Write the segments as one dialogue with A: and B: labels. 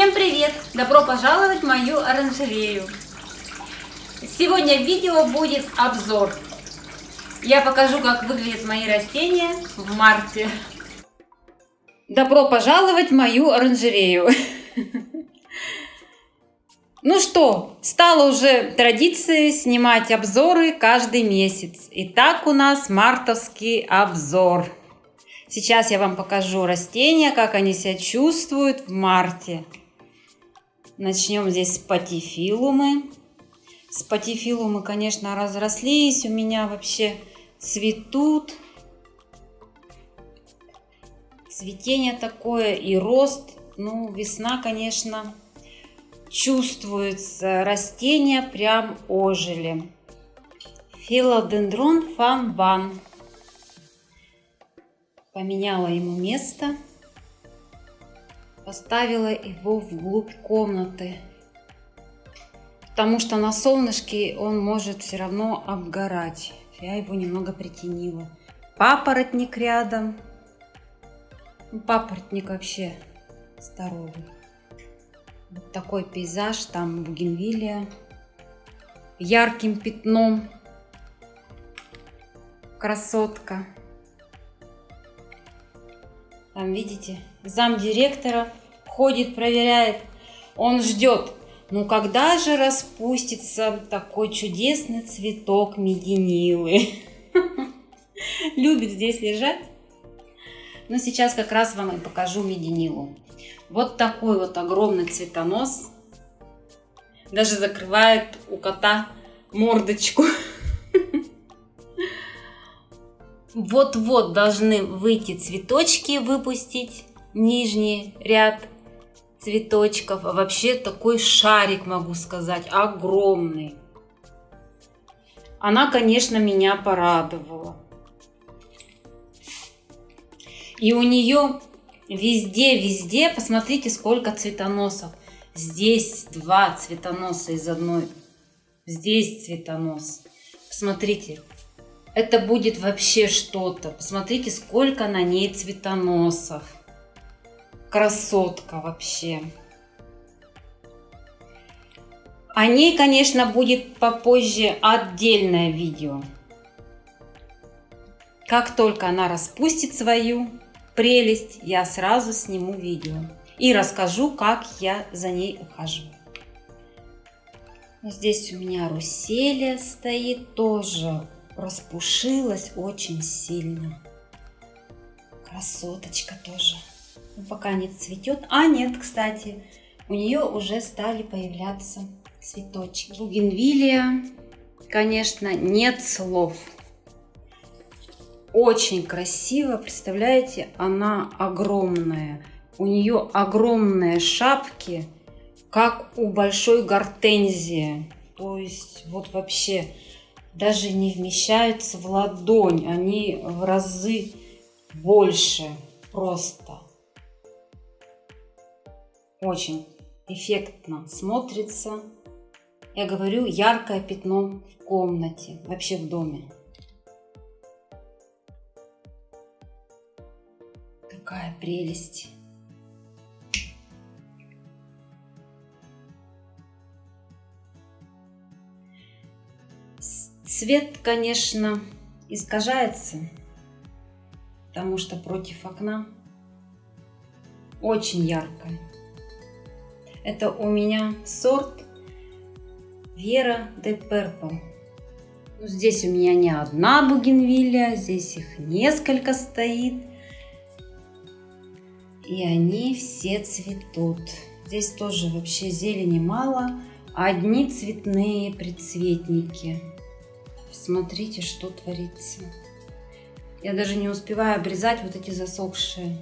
A: Всем привет! Добро пожаловать в мою оранжерею! Сегодня в видео будет обзор. Я покажу, как выглядят мои растения в марте. Добро пожаловать в мою оранжерею! Ну что, стало уже традицией снимать обзоры каждый месяц. Итак, у нас мартовский обзор. Сейчас я вам покажу растения, как они себя чувствуют в марте. Начнем здесь с патифилумы. С патифилумы, конечно, разрослись. У меня вообще цветут. Цветение такое и рост. Ну, весна, конечно, чувствуется. Растения прям ожили. Филодендрон фанван. Поменяла ему место. Поставила его вглубь комнаты. Потому что на солнышке он может все равно обгорать. Я его немного притенила. Папоротник рядом. Ну, папоротник вообще здоровый. Вот такой пейзаж, там бугенвилия. Ярким пятном. Красотка. Там, видите, зам директора ходит, проверяет. Он ждет. Ну, когда же распустится такой чудесный цветок мединилы? Любит здесь лежать. Но сейчас как раз вам и покажу мединилу. Вот такой вот огромный цветонос. Даже закрывает у кота мордочку. Вот-вот должны выйти цветочки, выпустить нижний ряд цветочков. А вообще такой шарик, могу сказать, огромный. Она, конечно, меня порадовала. И у нее Везде-везде, посмотрите, сколько цветоносов. Здесь два цветоноса из одной. Здесь цветонос. Посмотрите, это будет вообще что-то. Посмотрите, сколько на ней цветоносов. Красотка вообще. О ней, конечно, будет попозже отдельное видео. Как только она распустит свою прелесть, я сразу сниму видео и расскажу, как я за ней ухаживаю. Здесь у меня руселия стоит, тоже распушилась очень сильно. Красоточка тоже. Но пока не цветет. А нет, кстати, у нее уже стали появляться цветочки. Бугенвилия, конечно, нет слов. Очень красиво, представляете, она огромная. У нее огромные шапки, как у большой гортензии. То есть вот вообще даже не вмещаются в ладонь, они в разы больше просто. Очень эффектно смотрится. Я говорю, яркое пятно в комнате, вообще в доме. Какая прелесть! Цвет, конечно, искажается, потому что против окна очень яркое. Это у меня сорт Вера де Purple. Ну, здесь у меня не одна бугенвилля, здесь их несколько стоит. И они все цветут. Здесь тоже вообще зелени мало. Одни цветные предцветники. Смотрите, что творится. Я даже не успеваю обрезать вот эти засохшие.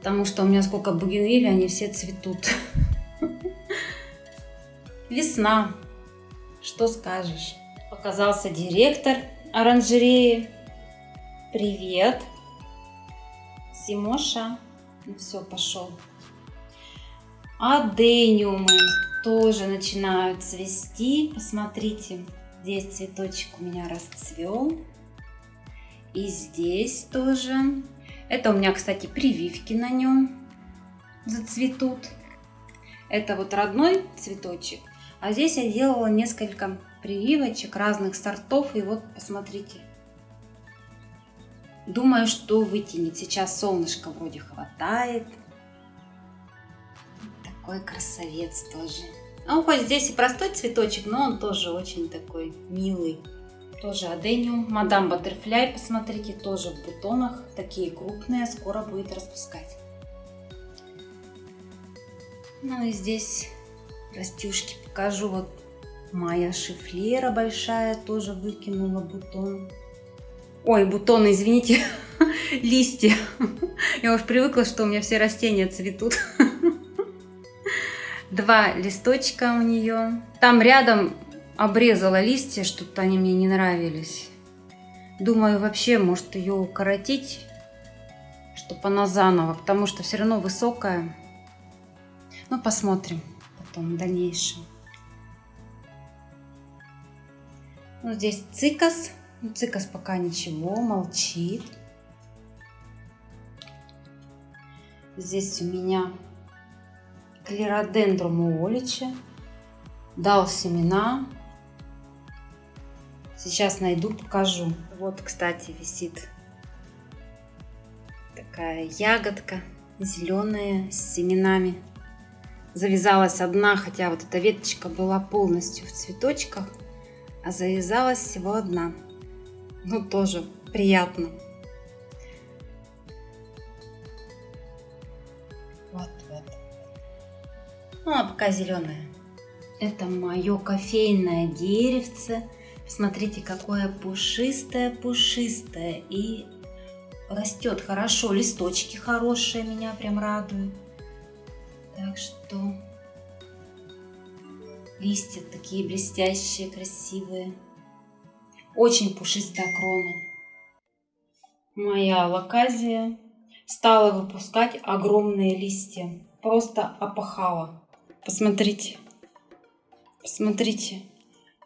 A: Потому что у меня сколько бугенвилли, они все цветут. Весна. Что скажешь? Показался директор оранжереи. Привет. Симоша. Ну все, пошел. Адениумы тоже начинают цвести. Посмотрите, здесь цветочек у меня расцвел. И здесь тоже. Это у меня, кстати, прививки на нем. зацветут. Это вот родной цветочек. А здесь я делала несколько прививочек разных сортов. И вот посмотрите. Думаю, что вытянет. Сейчас солнышко вроде хватает. Такой красавец тоже. Ну, хоть здесь и простой цветочек, но он тоже очень такой милый. Тоже адениум. Мадам Баттерфляй, посмотрите, тоже в бутонах. Такие крупные, скоро будет распускать. Ну и здесь растюшки покажу. Вот моя шифлера большая тоже выкинула бутон. Ой, бутоны, извините, листья. Я уж привыкла, что у меня все растения цветут. Два листочка у нее. Там рядом обрезала листья, что-то они мне не нравились. Думаю, вообще, может ее укоротить, чтобы она заново, потому что все равно высокая. Ну, посмотрим потом в дальнейшем. Ну, здесь цикас. Ну, цикас пока ничего, молчит. Здесь у меня клеродендрум уолича. Дал семена. Сейчас найду, покажу. Вот, кстати, висит такая ягодка зеленая с семенами завязалась одна, хотя вот эта веточка была полностью в цветочках, а завязалась всего одна. Ну, тоже приятно. Вот, вот. Ну, а пока зеленая. Это мое кофейное деревце. Смотрите, какое пушистое-пушистое. И растет хорошо. Листочки хорошие меня прям радуют. Так что листья такие блестящие, красивые. Очень пушистая крона. Моя лаказия стала выпускать огромные листья. Просто опахала. Посмотрите. Посмотрите.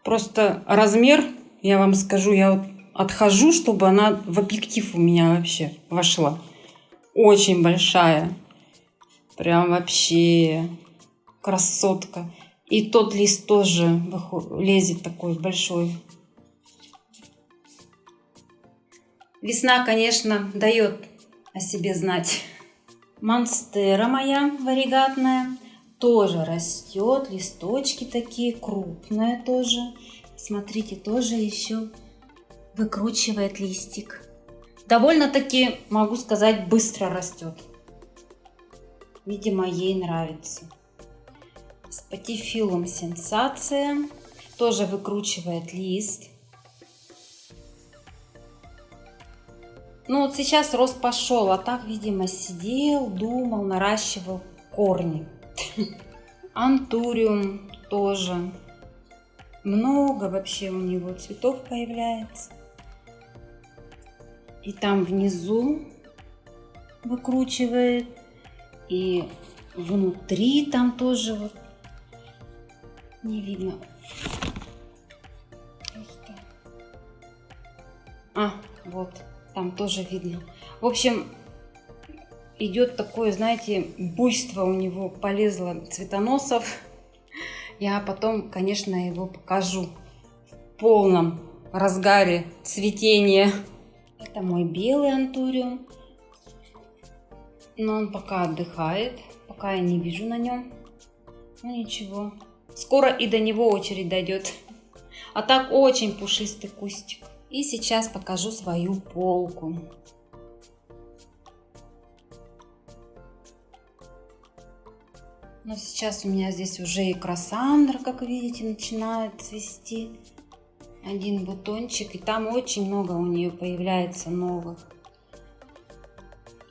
A: Просто размер, я вам скажу, я вот отхожу, чтобы она в объектив у меня вообще вошла. Очень большая. Прям вообще красотка. И тот лист тоже лезет такой большой. Весна, конечно, дает о себе знать. Монстера моя варигатная тоже растет. Листочки такие крупные тоже. Смотрите, тоже еще выкручивает листик. Довольно-таки, могу сказать, быстро растет. Видимо, ей нравится. Спатифилум сенсация. Тоже выкручивает лист. Ну вот сейчас рост пошел, а так, видимо, сидел, думал, наращивал корни. Антуриум тоже. Много вообще у него цветов появляется. И там внизу выкручивает и внутри там тоже вот не видно. Просто. А, вот, там тоже видно. В общем, идет такое, знаете, буйство у него полезло цветоносов. Я потом, конечно, его покажу в полном разгаре цветения. Это мой белый антуриум но он пока отдыхает, пока я не вижу на нем. Ну ничего, скоро и до него очередь дойдет. А так очень пушистый кустик. И сейчас покажу свою полку. Но сейчас у меня здесь уже и красандра, как видите, начинает цвести. Один бутончик, и там очень много у нее появляется новых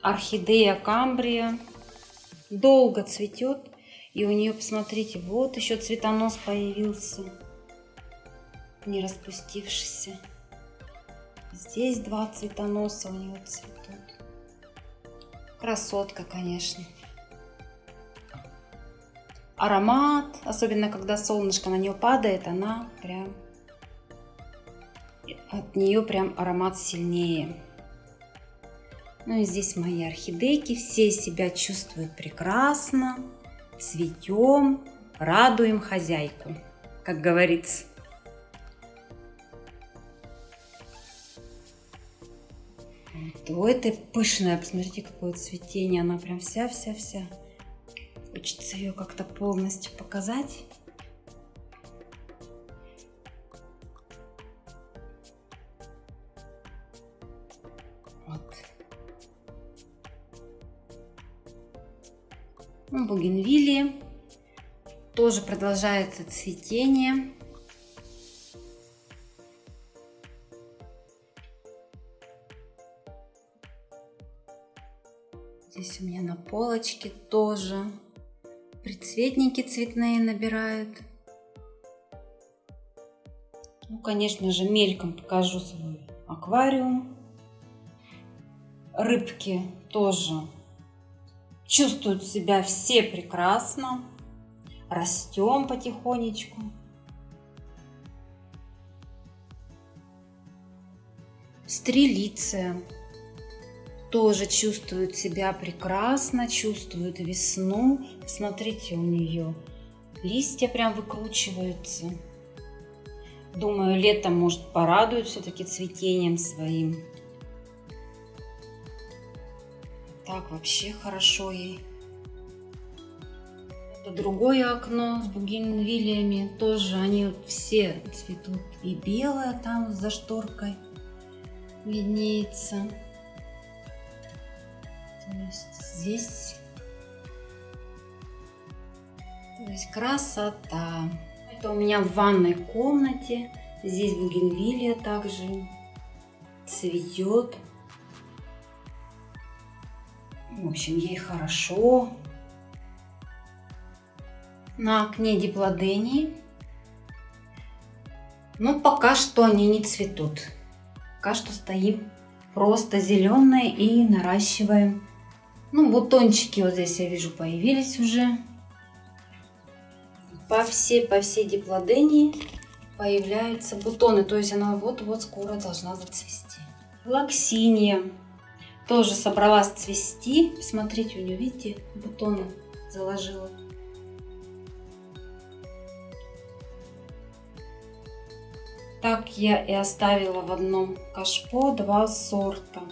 A: орхидея камбрия. Долго цветет. И у нее, посмотрите, вот еще цветонос появился. Не распустившийся. Здесь два цветоноса у нее цветут. Красотка, конечно. Аромат, особенно когда солнышко на нее падает, она прям... От нее прям аромат сильнее. Ну и здесь мои орхидейки. Все себя чувствуют прекрасно. Цветем, радуем хозяйку, как говорится. Вот этой пышная, посмотрите, какое цветение. Она прям вся-вся-вся. Хочется ее как-то полностью показать. Вот. Ну. Тоже продолжается цветение. Здесь у меня на полочке тоже Прицветники цветные набирают. Ну, конечно же, мельком покажу свой аквариум. Рыбки тоже чувствуют себя все прекрасно. Растем потихонечку. Стрелиция тоже чувствует себя прекрасно, чувствует весну. Смотрите, у нее листья прям выкручиваются. Думаю, летом, может, порадует все-таки цветением своим. Так, вообще хорошо ей. Это другое окно с бугенвилиями. Тоже они все цветут. И белое там за шторкой виднеется. То есть здесь то есть красота. Это у меня в ванной комнате. Здесь бугенвилия также цветет. В общем, ей хорошо. На окне диплодении. Но пока что они не цветут. Пока что стоим просто зеленые и наращиваем ну, бутончики вот здесь я вижу появились уже. По всей, по всей диплодении появляются бутоны. То есть она вот-вот скоро должна зацвести. Лаксиния тоже собралась цвести. Смотрите, у нее, видите, бутоны заложила. Так я и оставила в одном кашпо два сорта.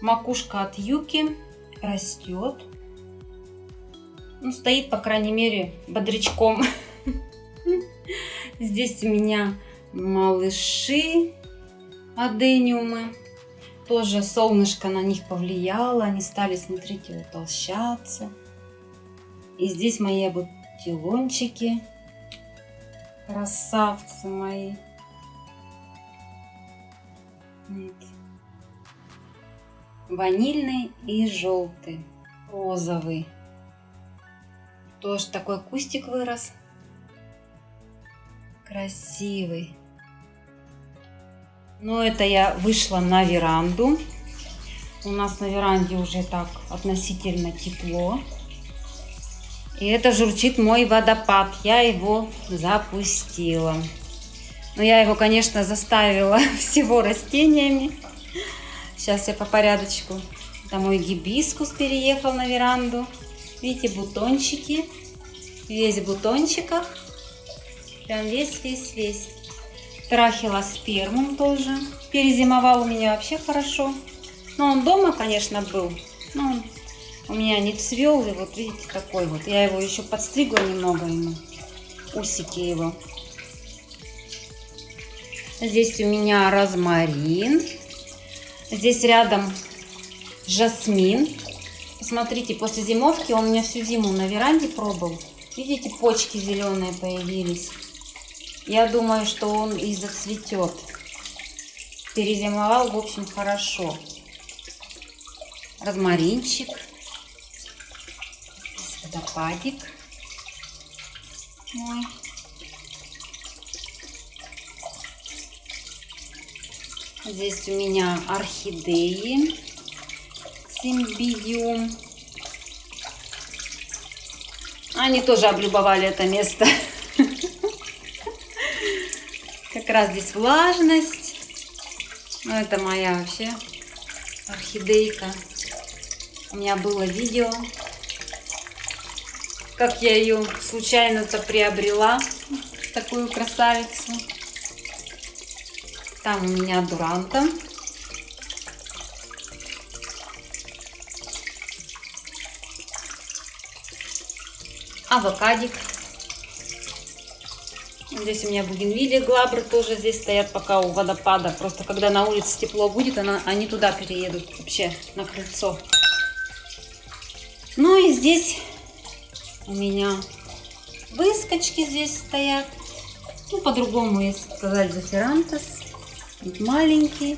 A: Макушка от юки растет. Ну, стоит, по крайней мере, бодрячком. Здесь у меня малыши адениумы. Тоже солнышко на них повлияло. Они стали, смотрите, утолщаться. И здесь мои бутилончики. Красавцы мои. Вот ванильный и желтый, розовый. Тоже такой кустик вырос. Красивый. Но это я вышла на веранду. У нас на веранде уже так относительно тепло. И это журчит мой водопад. Я его запустила. Но я его, конечно, заставила всего растениями. Сейчас я по порядочку. Это мой гибискус переехал на веранду. Видите, бутончики. Весь в бутончиках. Прям весь-весь-весь. Трахилоспермум тоже. Перезимовал у меня вообще хорошо. Но он дома, конечно, был. Но он у меня не цвел. И вот видите, такой вот. Я его еще подстригла немного ему. Усики его. Здесь у меня розмарин. Здесь рядом жасмин. Посмотрите, после зимовки он у меня всю зиму на веранде пробовал. Видите, почки зеленые появились. Я думаю, что он и зацветет. Перезимовал, в общем, хорошо. Розмаринчик. Водопадик. Мой. Здесь у меня орхидеи симбиум. Они тоже облюбовали это место. Как раз здесь влажность. Ну, это моя вообще орхидейка. У меня было видео, как я ее случайно-то приобрела, такую красавицу. Там у меня дуранта. Авокадик. Здесь у меня бугенвилия, глабры тоже здесь стоят пока у водопада. Просто когда на улице тепло будет, она, они туда переедут вообще на крыльцо. Ну и здесь у меня выскочки здесь стоят. Ну, по-другому, если сказать, заферантес. Маленький.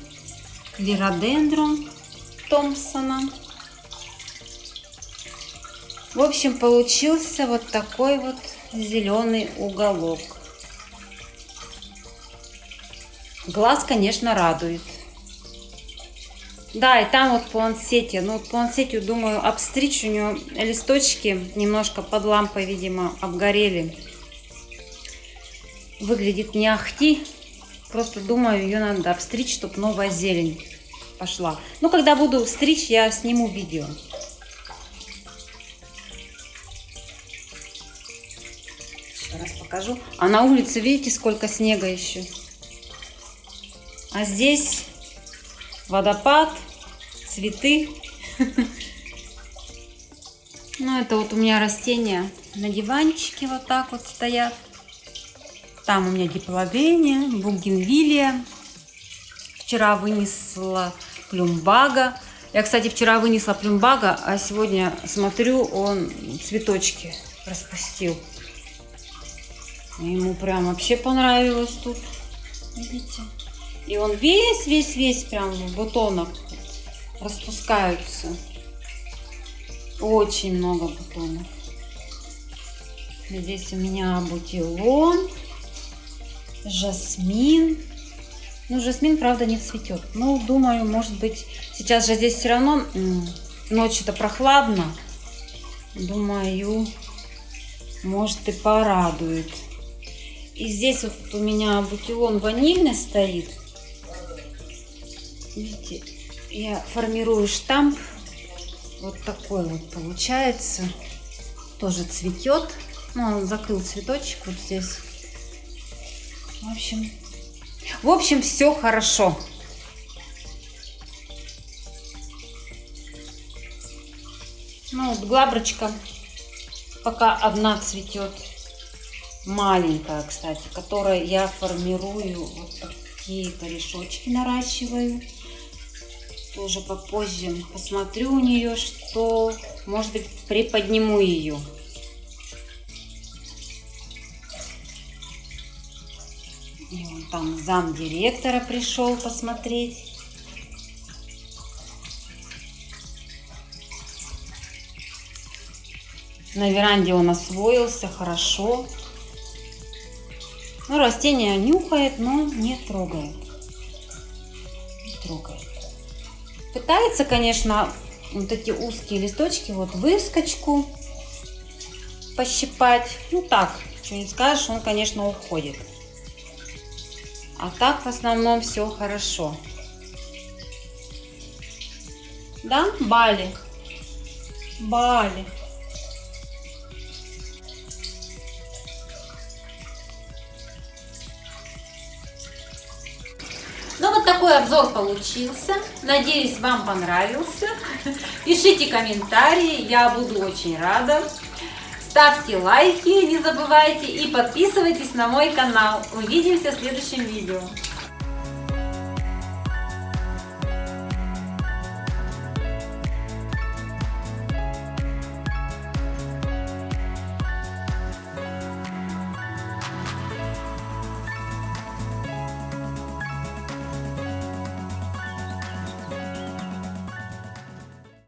A: Клиродендрон Томпсона. В общем, получился вот такой вот зеленый уголок. Глаз, конечно, радует. Да, и там вот плансете. Ну, вот плансетию, думаю, обстричь. У нее листочки немножко под лампой, видимо, обгорели. Выглядит не ахти. Просто думаю, ее надо обстричь, чтобы новая зелень пошла. Ну, когда буду стричь, я сниму видео. раз покажу. А на улице, видите, сколько снега еще. А здесь водопад, цветы. Ну, это вот у меня растения на диванчике вот так вот стоят. Там у меня диплодения, бугенвилия. Вчера вынесла плюмбага. Я, кстати, вчера вынесла плюмбага, а сегодня смотрю, он цветочки распустил. Ему прям вообще понравилось тут. Видите? И он весь-весь-весь прям в бутонах распускаются. Очень много бутонов. Здесь у меня бутилон, жасмин. Ну, жасмин, правда, не цветет. Ну, думаю, может быть, сейчас же здесь все равно ночью-то прохладно. Думаю, может и порадует. И здесь вот у меня бутилон ванильный стоит. Видите, я формирую штамп. Вот такой вот получается. Тоже цветет. Ну, он закрыл цветочек вот здесь. В общем, в общем, все хорошо. Ну, вот глаброчка пока одна цветет маленькая, кстати, которая я формирую вот такие корешочки наращиваю. Тоже попозже посмотрю у нее, что, может быть, приподниму ее. И там зам директора пришел посмотреть. На веранде он освоился хорошо. Ну, растение нюхает, но не трогает. Не трогает. Пытается, конечно, вот эти узкие листочки, вот выскочку пощипать. Ну так, что не скажешь, он, конечно, уходит. А так в основном все хорошо. Да, Бали? Бали. Ну вот такой обзор получился. Надеюсь, вам понравился. Пишите комментарии, я буду очень рада. Ставьте лайки, не забывайте, и подписывайтесь на мой канал. Увидимся в следующем видео.